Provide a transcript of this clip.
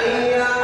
الله